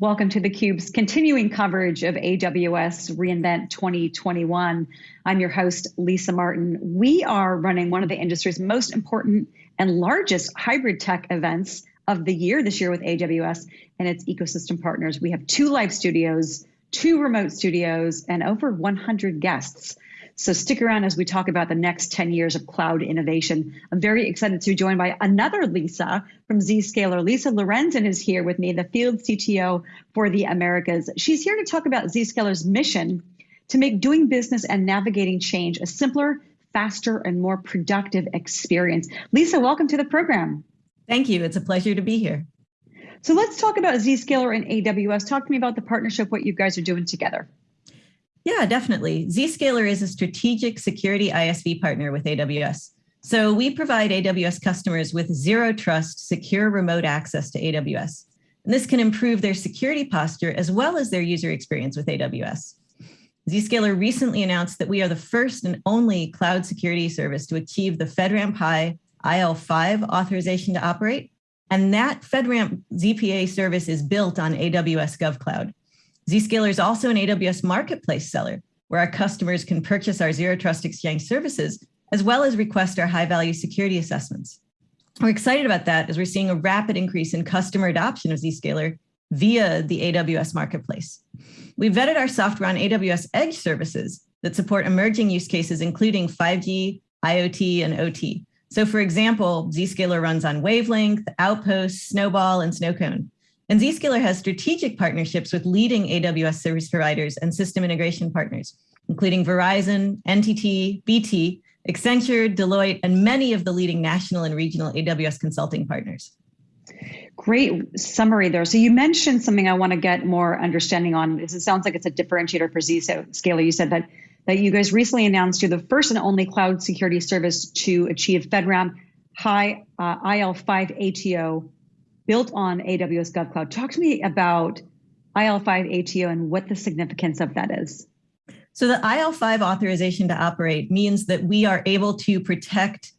Welcome to theCUBE's continuing coverage of AWS reInvent 2021. I'm your host, Lisa Martin. We are running one of the industry's most important and largest hybrid tech events of the year this year with AWS and its ecosystem partners. We have two live studios, two remote studios, and over 100 guests. So stick around as we talk about the next 10 years of cloud innovation. I'm very excited to be joined by another Lisa from Zscaler. Lisa Lorenzin is here with me, the field CTO for the Americas. She's here to talk about Zscaler's mission to make doing business and navigating change a simpler, faster, and more productive experience. Lisa, welcome to the program. Thank you. It's a pleasure to be here. So let's talk about Zscaler and AWS. Talk to me about the partnership, what you guys are doing together. Yeah, definitely. Zscaler is a strategic security ISV partner with AWS. So we provide AWS customers with zero trust, secure remote access to AWS. And this can improve their security posture as well as their user experience with AWS. Zscaler recently announced that we are the first and only cloud security service to achieve the FedRAMP High IL5 authorization to operate. And that FedRAMP ZPA service is built on AWS GovCloud. Zscaler is also an AWS marketplace seller where our customers can purchase our Zero Trust Exchange services, as well as request our high value security assessments. We're excited about that as we're seeing a rapid increase in customer adoption of Zscaler via the AWS marketplace. We vetted our software on AWS Edge services that support emerging use cases, including 5G, IoT, and OT. So for example, Zscaler runs on Wavelength, Outpost, Snowball, and Snowcone. And Zscaler has strategic partnerships with leading AWS service providers and system integration partners, including Verizon, NTT, BT, Accenture, Deloitte, and many of the leading national and regional AWS consulting partners. Great summary there. So you mentioned something I want to get more understanding on. It sounds like it's a differentiator for Zscaler. You said that that you guys recently announced you're the first and only cloud security service to achieve FedRAMP high uh, IL5 ATO built on AWS GovCloud. Talk to me about IL5 ATO and what the significance of that is. So the IL5 authorization to operate means that we are able to protect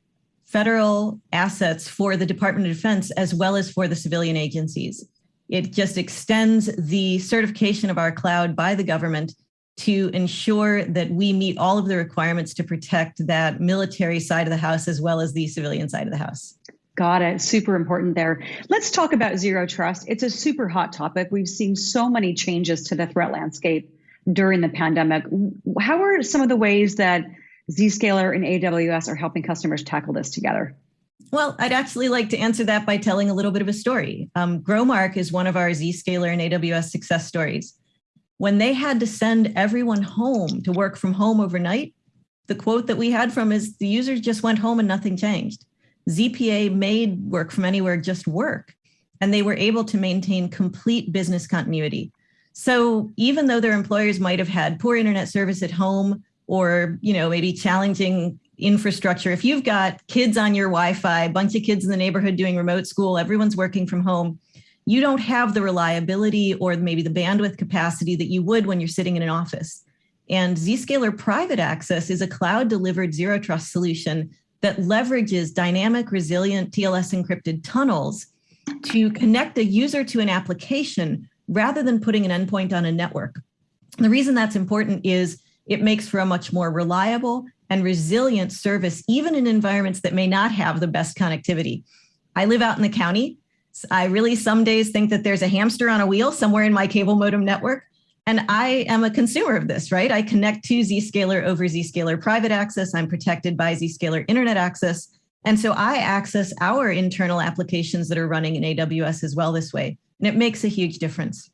federal assets for the Department of Defense as well as for the civilian agencies. It just extends the certification of our cloud by the government to ensure that we meet all of the requirements to protect that military side of the house as well as the civilian side of the house. Got it. Super important there. Let's talk about zero trust. It's a super hot topic. We've seen so many changes to the threat landscape during the pandemic. How are some of the ways that Zscaler and AWS are helping customers tackle this together? Well, I'd actually like to answer that by telling a little bit of a story. Um, Growmark is one of our Zscaler and AWS success stories. When they had to send everyone home to work from home overnight, the quote that we had from is the users just went home and nothing changed. ZPA made work from anywhere just work, and they were able to maintain complete business continuity. So even though their employers might have had poor internet service at home or, you know, maybe challenging infrastructure, if you've got kids on your Wi-Fi, a bunch of kids in the neighborhood doing remote school, everyone's working from home, you don't have the reliability or maybe the bandwidth capacity that you would when you're sitting in an office. And Zscaler Private Access is a cloud delivered zero trust solution that leverages dynamic, resilient TLS encrypted tunnels to connect a user to an application rather than putting an endpoint on a network. The reason that's important is it makes for a much more reliable and resilient service, even in environments that may not have the best connectivity. I live out in the county. I really some days think that there's a hamster on a wheel somewhere in my cable modem network. And I am a consumer of this, right? I connect to Zscaler over Zscaler private access. I'm protected by Zscaler internet access. And so I access our internal applications that are running in AWS as well this way. And it makes a huge difference.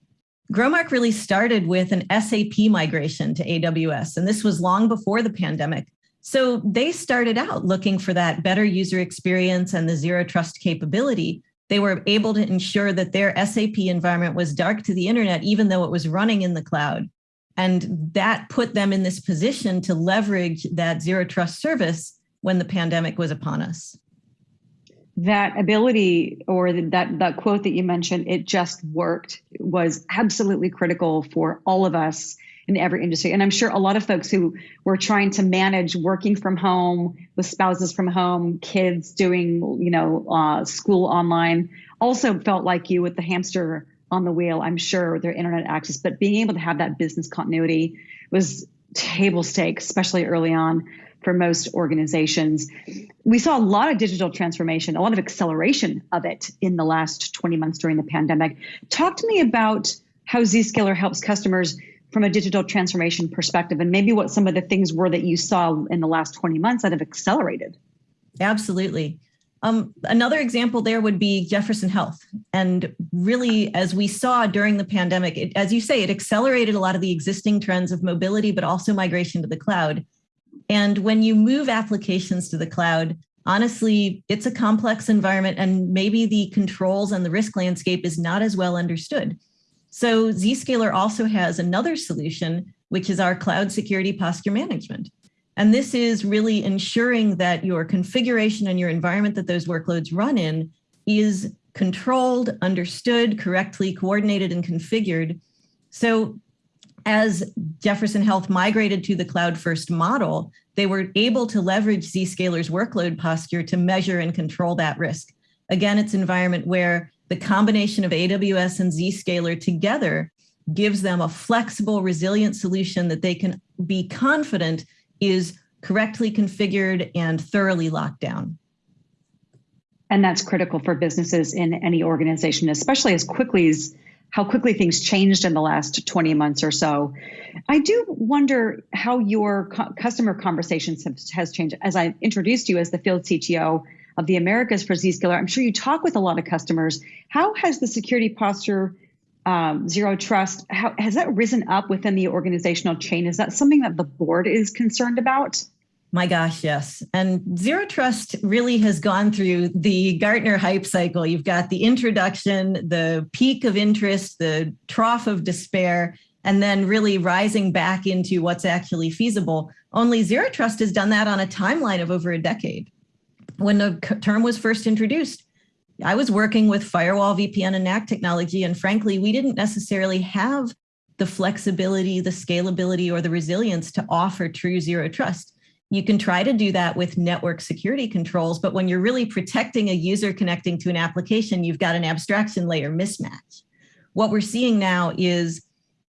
Growmark really started with an SAP migration to AWS, and this was long before the pandemic. So they started out looking for that better user experience and the zero trust capability they were able to ensure that their SAP environment was dark to the internet, even though it was running in the cloud. And that put them in this position to leverage that zero trust service when the pandemic was upon us. That ability or that, that quote that you mentioned, it just worked, was absolutely critical for all of us in every industry. And I'm sure a lot of folks who were trying to manage working from home with spouses from home, kids doing, you know, uh, school online, also felt like you with the hamster on the wheel, I'm sure, their internet access, but being able to have that business continuity was table stakes, especially early on for most organizations. We saw a lot of digital transformation, a lot of acceleration of it in the last 20 months during the pandemic. Talk to me about how Zscaler helps customers from a digital transformation perspective and maybe what some of the things were that you saw in the last 20 months that have accelerated. Absolutely. Um, another example there would be Jefferson Health. And really, as we saw during the pandemic, it, as you say, it accelerated a lot of the existing trends of mobility, but also migration to the cloud. And when you move applications to the cloud, honestly, it's a complex environment and maybe the controls and the risk landscape is not as well understood. So Zscaler also has another solution, which is our cloud security posture management. And this is really ensuring that your configuration and your environment that those workloads run in is controlled, understood, correctly coordinated and configured. So as Jefferson Health migrated to the cloud first model, they were able to leverage Zscaler's workload posture to measure and control that risk. Again, it's an environment where the combination of AWS and Zscaler together gives them a flexible, resilient solution that they can be confident is correctly configured and thoroughly locked down. And that's critical for businesses in any organization, especially as quickly as how quickly things changed in the last 20 months or so. I do wonder how your customer conversations have, has changed. As I introduced you as the field CTO of the Americas for Zscaler, I'm sure you talk with a lot of customers. How has the security posture um, zero trust, how, has that risen up within the organizational chain? Is that something that the board is concerned about? My gosh, yes. And zero trust really has gone through the Gartner hype cycle. You've got the introduction, the peak of interest, the trough of despair, and then really rising back into what's actually feasible. Only zero trust has done that on a timeline of over a decade. When the term was first introduced, I was working with firewall, VPN, and NAC technology, and frankly, we didn't necessarily have the flexibility, the scalability, or the resilience to offer true zero trust. You can try to do that with network security controls, but when you're really protecting a user connecting to an application, you've got an abstraction layer mismatch. What we're seeing now is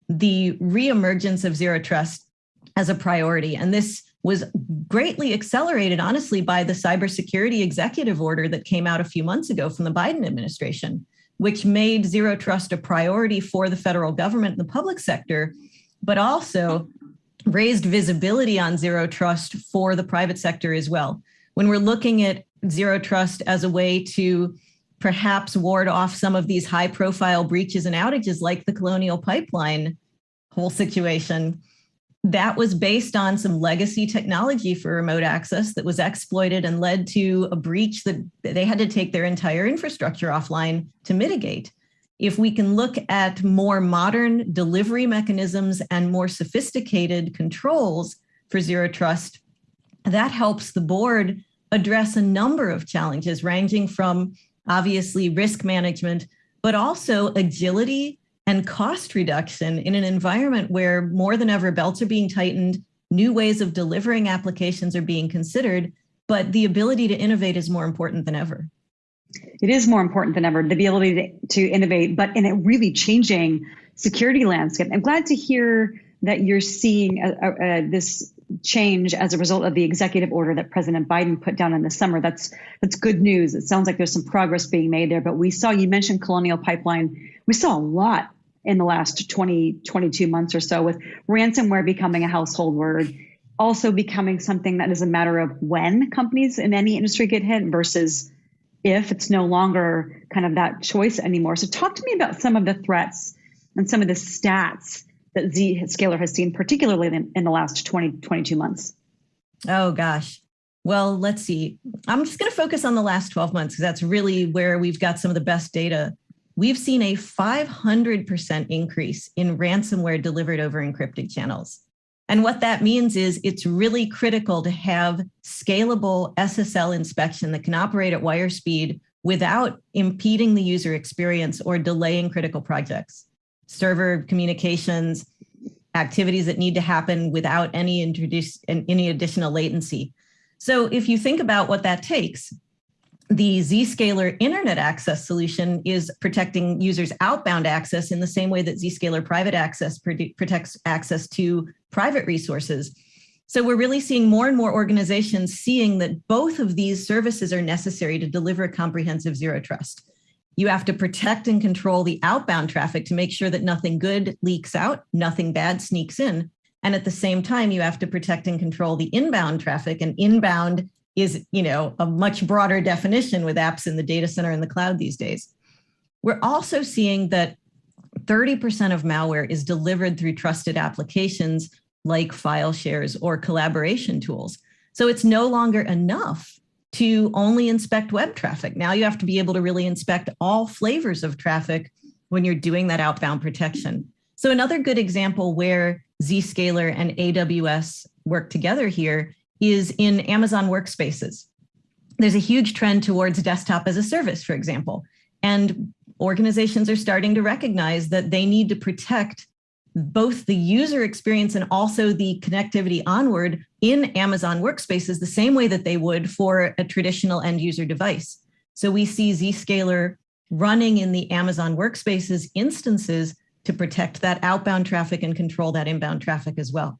the reemergence of zero trust as a priority. And this was greatly accelerated, honestly, by the cybersecurity executive order that came out a few months ago from the Biden administration, which made zero trust a priority for the federal government and the public sector, but also raised visibility on zero trust for the private sector as well. When we're looking at zero trust as a way to perhaps ward off some of these high profile breaches and outages like the colonial pipeline whole situation, that was based on some legacy technology for remote access that was exploited and led to a breach that they had to take their entire infrastructure offline to mitigate. If we can look at more modern delivery mechanisms and more sophisticated controls for zero trust, that helps the board address a number of challenges ranging from obviously risk management, but also agility and cost reduction in an environment where more than ever belts are being tightened, new ways of delivering applications are being considered, but the ability to innovate is more important than ever. It is more important than ever, the ability to, to innovate, but in a really changing security landscape. I'm glad to hear that you're seeing a, a, a, this change as a result of the executive order that President Biden put down in the summer. That's that's good news. It sounds like there's some progress being made there. But we saw you mentioned Colonial Pipeline. We saw a lot in the last 20, 22 months or so with ransomware becoming a household word, also becoming something that is a matter of when companies in any industry get hit versus if it's no longer kind of that choice anymore. So talk to me about some of the threats and some of the stats that Zscaler has seen, particularly in, in the last 20, 22 months. Oh gosh. Well, let's see. I'm just going to focus on the last 12 months because that's really where we've got some of the best data we've seen a 500% increase in ransomware delivered over encrypted channels. And what that means is it's really critical to have scalable SSL inspection that can operate at wire speed without impeding the user experience or delaying critical projects. Server communications, activities that need to happen without any introduce any additional latency. So if you think about what that takes, the Zscaler internet access solution is protecting users outbound access in the same way that Zscaler private access protects access to private resources. So we're really seeing more and more organizations seeing that both of these services are necessary to deliver comprehensive zero trust. You have to protect and control the outbound traffic to make sure that nothing good leaks out, nothing bad sneaks in. And at the same time, you have to protect and control the inbound traffic and inbound is, you know, a much broader definition with apps in the data center and the cloud these days. We're also seeing that 30% of malware is delivered through trusted applications like file shares or collaboration tools. So it's no longer enough to only inspect web traffic. Now you have to be able to really inspect all flavors of traffic when you're doing that outbound protection. So another good example where Zscaler and AWS work together here is in Amazon workspaces. There's a huge trend towards desktop as a service, for example, and organizations are starting to recognize that they need to protect both the user experience and also the connectivity onward in Amazon workspaces the same way that they would for a traditional end user device. So we see Zscaler running in the Amazon workspaces instances to protect that outbound traffic and control that inbound traffic as well.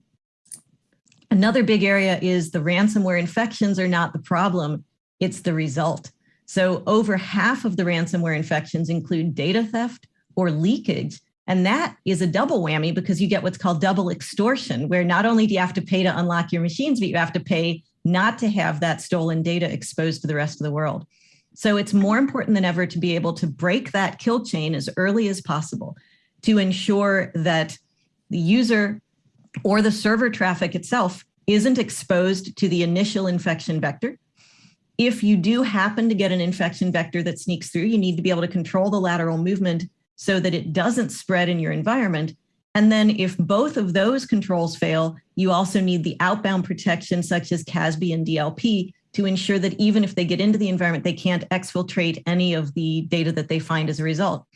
Another big area is the ransomware infections are not the problem, it's the result. So over half of the ransomware infections include data theft or leakage, and that is a double whammy because you get what's called double extortion, where not only do you have to pay to unlock your machines, but you have to pay not to have that stolen data exposed to the rest of the world. So it's more important than ever to be able to break that kill chain as early as possible to ensure that the user or the server traffic itself isn't exposed to the initial infection vector. If you do happen to get an infection vector that sneaks through, you need to be able to control the lateral movement so that it doesn't spread in your environment. And then if both of those controls fail, you also need the outbound protection such as CASB and DLP to ensure that even if they get into the environment, they can't exfiltrate any of the data that they find as a result.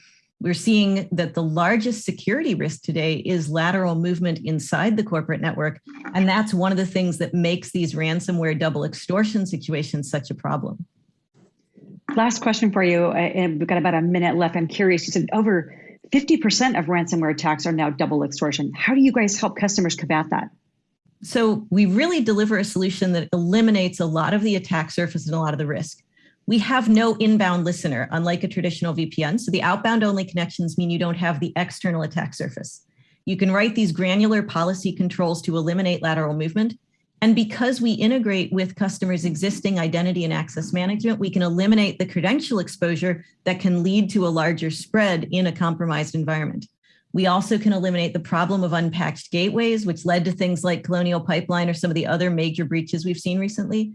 We're seeing that the largest security risk today is lateral movement inside the corporate network. And that's one of the things that makes these ransomware double extortion situations such a problem. Last question for you, and we've got about a minute left. I'm curious, you said over 50% of ransomware attacks are now double extortion. How do you guys help customers combat that? So we really deliver a solution that eliminates a lot of the attack surface and a lot of the risk. We have no inbound listener, unlike a traditional VPN. So the outbound only connections mean you don't have the external attack surface. You can write these granular policy controls to eliminate lateral movement. And because we integrate with customers' existing identity and access management, we can eliminate the credential exposure that can lead to a larger spread in a compromised environment. We also can eliminate the problem of unpatched gateways, which led to things like Colonial Pipeline or some of the other major breaches we've seen recently.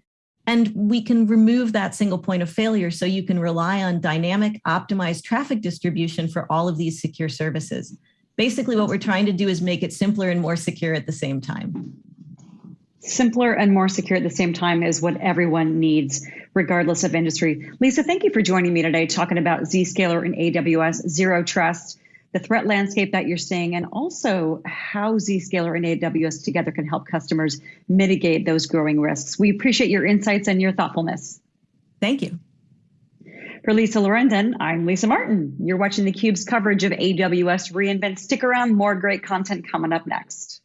And we can remove that single point of failure so you can rely on dynamic optimized traffic distribution for all of these secure services. Basically, what we're trying to do is make it simpler and more secure at the same time simpler and more secure at the same time is what everyone needs, regardless of industry. Lisa, thank you for joining me today talking about Zscaler and AWS Zero Trust, the threat landscape that you're seeing, and also how Zscaler and AWS together can help customers mitigate those growing risks. We appreciate your insights and your thoughtfulness. Thank you. For Lisa Lorenzin, I'm Lisa Martin. You're watching theCUBE's coverage of AWS reInvent. Stick around, more great content coming up next.